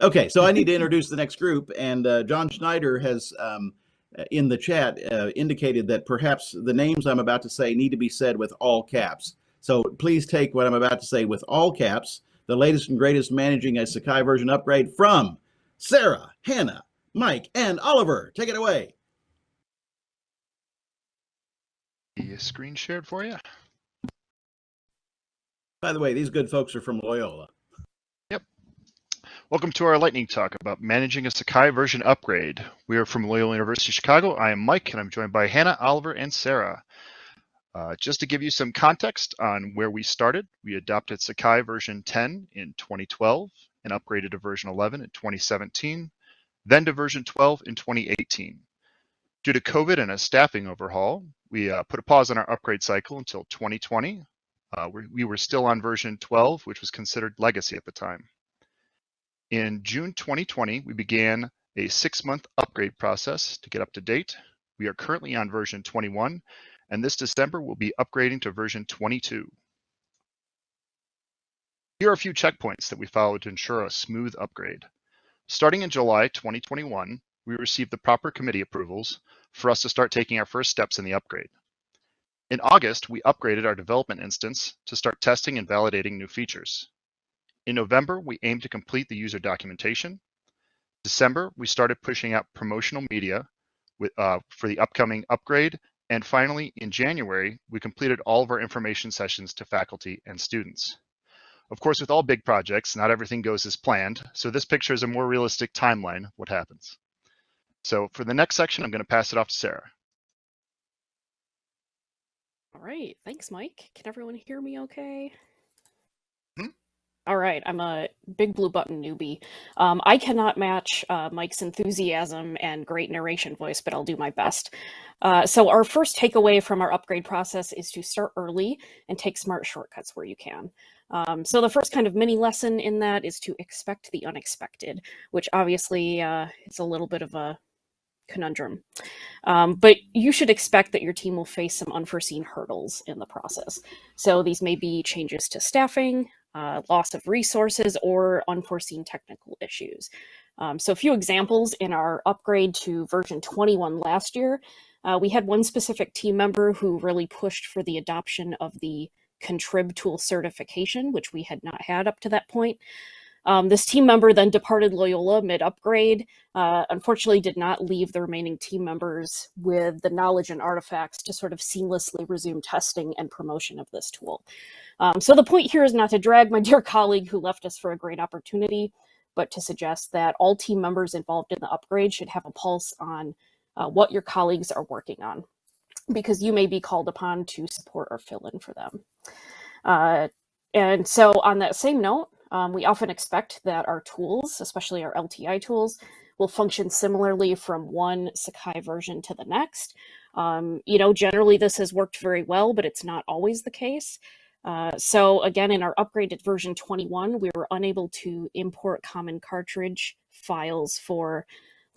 Okay, so I need to introduce the next group, and uh, John Schneider has um, in the chat uh, indicated that perhaps the names I'm about to say need to be said with all caps. So please take what I'm about to say with all caps. The latest and greatest managing a Sakai version upgrade from Sarah, Hannah, Mike, and Oliver. Take it away. The screen shared for you. By the way, these good folks are from Loyola. Welcome to our lightning talk about managing a Sakai version upgrade. We are from Loyola University Chicago. I am Mike, and I'm joined by Hannah, Oliver, and Sarah. Uh, just to give you some context on where we started, we adopted Sakai version 10 in 2012 and upgraded to version 11 in 2017, then to version 12 in 2018. Due to COVID and a staffing overhaul, we uh, put a pause on our upgrade cycle until 2020 uh, we were still on version 12, which was considered legacy at the time. In June 2020, we began a six-month upgrade process to get up to date. We are currently on version 21, and this December we'll be upgrading to version 22. Here are a few checkpoints that we followed to ensure a smooth upgrade. Starting in July 2021, we received the proper committee approvals for us to start taking our first steps in the upgrade. In August, we upgraded our development instance to start testing and validating new features. In November, we aimed to complete the user documentation. December, we started pushing out promotional media with, uh, for the upcoming upgrade. And finally, in January, we completed all of our information sessions to faculty and students. Of course, with all big projects, not everything goes as planned. So this picture is a more realistic timeline of what happens. So for the next section, I'm going to pass it off to Sarah. All right. Thanks, Mike. Can everyone hear me okay? All right. I'm a big blue button newbie. Um, I cannot match uh, Mike's enthusiasm and great narration voice, but I'll do my best. Uh, so our first takeaway from our upgrade process is to start early and take smart shortcuts where you can. Um, so the first kind of mini lesson in that is to expect the unexpected, which obviously uh, it's a little bit of a conundrum. Um, but you should expect that your team will face some unforeseen hurdles in the process. So these may be changes to staffing, uh, loss of resources, or unforeseen technical issues. Um, so a few examples in our upgrade to version 21 last year, uh, we had one specific team member who really pushed for the adoption of the contrib tool certification, which we had not had up to that point. Um, this team member then departed Loyola mid-upgrade, uh, unfortunately did not leave the remaining team members with the knowledge and artifacts to sort of seamlessly resume testing and promotion of this tool. Um, so the point here is not to drag my dear colleague who left us for a great opportunity, but to suggest that all team members involved in the upgrade should have a pulse on uh, what your colleagues are working on, because you may be called upon to support or fill in for them. Uh, and so on that same note, um, we often expect that our tools, especially our LTI tools, will function similarly from one Sakai version to the next. Um, you know, generally this has worked very well, but it's not always the case. Uh, so again, in our upgraded version 21, we were unable to import common cartridge files for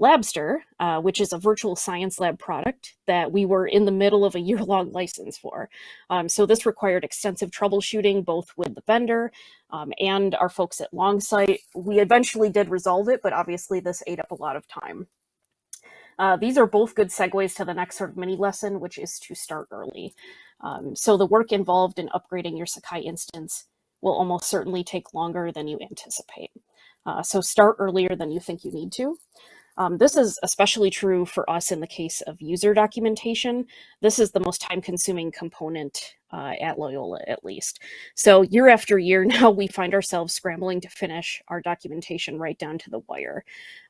Labster, uh, which is a virtual science lab product that we were in the middle of a year-long license for. Um, so this required extensive troubleshooting, both with the vendor um, and our folks at Longsight. We eventually did resolve it, but obviously this ate up a lot of time. Uh, these are both good segues to the next sort of mini lesson, which is to start early. Um, so the work involved in upgrading your Sakai instance will almost certainly take longer than you anticipate. Uh, so start earlier than you think you need to. Um, this is especially true for us in the case of user documentation. This is the most time consuming component uh, at Loyola, at least. So year after year now, we find ourselves scrambling to finish our documentation right down to the wire.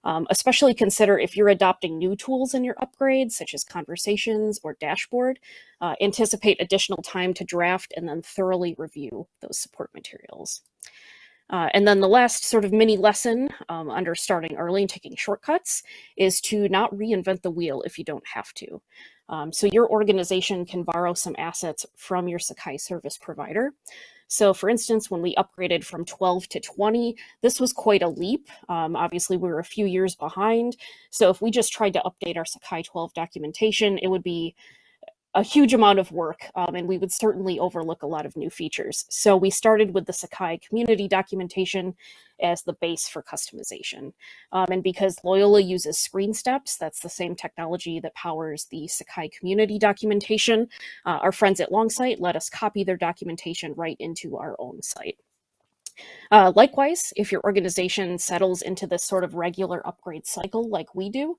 Um, especially consider if you're adopting new tools in your upgrades, such as conversations or dashboard, uh, anticipate additional time to draft and then thoroughly review those support materials. Uh, and then the last sort of mini lesson um, under starting early and taking shortcuts is to not reinvent the wheel if you don't have to. Um, so your organization can borrow some assets from your Sakai service provider. So for instance, when we upgraded from 12 to 20, this was quite a leap. Um, obviously, we were a few years behind. So if we just tried to update our Sakai 12 documentation, it would be a huge amount of work, um, and we would certainly overlook a lot of new features. So we started with the Sakai community documentation as the base for customization. Um, and because Loyola uses screen steps, that's the same technology that powers the Sakai community documentation, uh, our friends at Longsight let us copy their documentation right into our own site. Uh, likewise, if your organization settles into this sort of regular upgrade cycle like we do,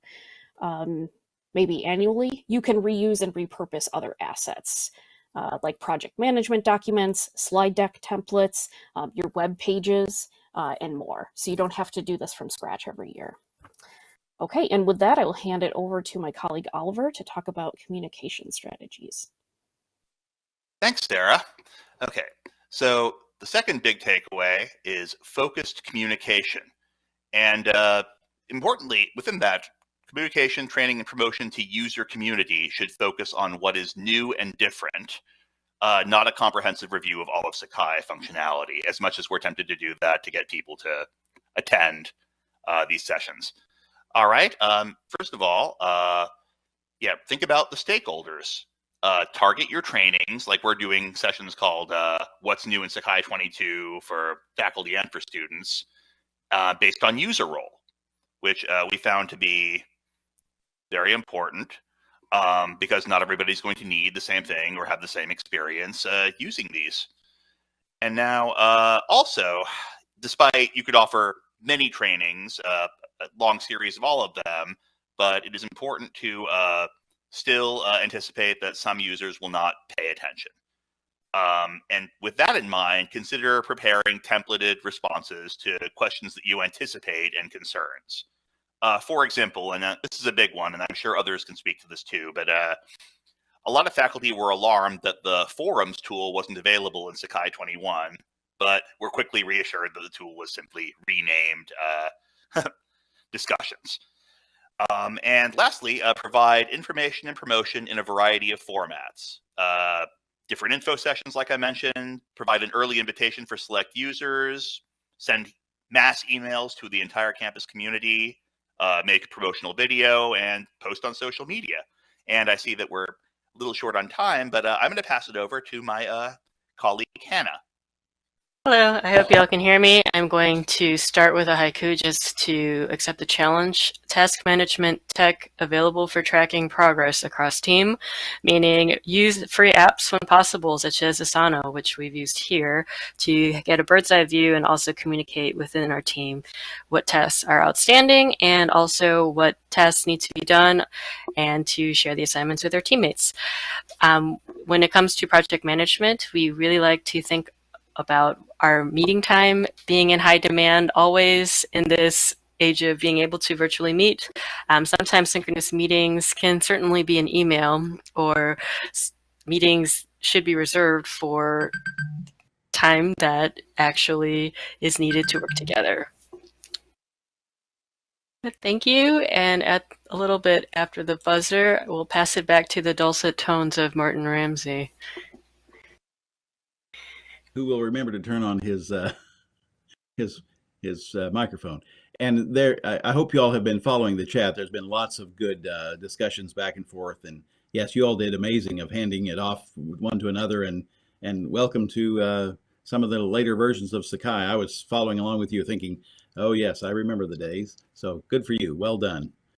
um, maybe annually, you can reuse and repurpose other assets. Uh, like project management documents, slide deck templates, um, your web pages, uh, and more. So you don't have to do this from scratch every year. Okay, and with that, I will hand it over to my colleague Oliver to talk about communication strategies. Thanks, Sarah. Okay, so the second big takeaway is focused communication. And uh, importantly, within that, communication, training, and promotion to user community should focus on what is new and different, uh, not a comprehensive review of all of Sakai functionality, as much as we're tempted to do that to get people to attend uh, these sessions. All right, um, first of all, uh, yeah, think about the stakeholders. Uh, target your trainings, like we're doing sessions called uh, What's New in Sakai 22 for faculty and for students, uh, based on user role, which uh, we found to be very important um, because not everybody's going to need the same thing or have the same experience uh, using these. And now, uh, also, despite you could offer many trainings, uh, a long series of all of them, but it is important to uh, still uh, anticipate that some users will not pay attention. Um, and with that in mind, consider preparing templated responses to questions that you anticipate and concerns. Uh, for example, and uh, this is a big one, and I'm sure others can speak to this too, but uh, a lot of faculty were alarmed that the forums tool wasn't available in Sakai 21, but were quickly reassured that the tool was simply renamed uh, discussions. Um, and lastly, uh, provide information and promotion in a variety of formats. Uh, different info sessions, like I mentioned, provide an early invitation for select users, send mass emails to the entire campus community, uh, make a promotional video and post on social media. And I see that we're a little short on time, but uh, I'm going to pass it over to my uh, colleague, Hannah. Hello, I hope y'all can hear me. I'm going to start with a haiku just to accept the challenge. Task management tech available for tracking progress across team, meaning use free apps when possible, such as Asana, which we've used here, to get a bird's eye view and also communicate within our team what tests are outstanding and also what tests need to be done and to share the assignments with our teammates. Um, when it comes to project management, we really like to think about our meeting time being in high demand always in this age of being able to virtually meet. Um, sometimes synchronous meetings can certainly be an email or meetings should be reserved for time that actually is needed to work together. Thank you, and at a little bit after the buzzer, we'll pass it back to the dulcet tones of Martin Ramsey who will remember to turn on his uh, his his uh, microphone. And there, I, I, hope you all have been following the chat. There's been lots of good uh, discussions back and forth, and yes, you all did amazing of handing it off one to another. And and welcome to uh, some of the later versions of Sakai. I was following along with you, thinking, oh yes, I remember the days. So good for you. Well done.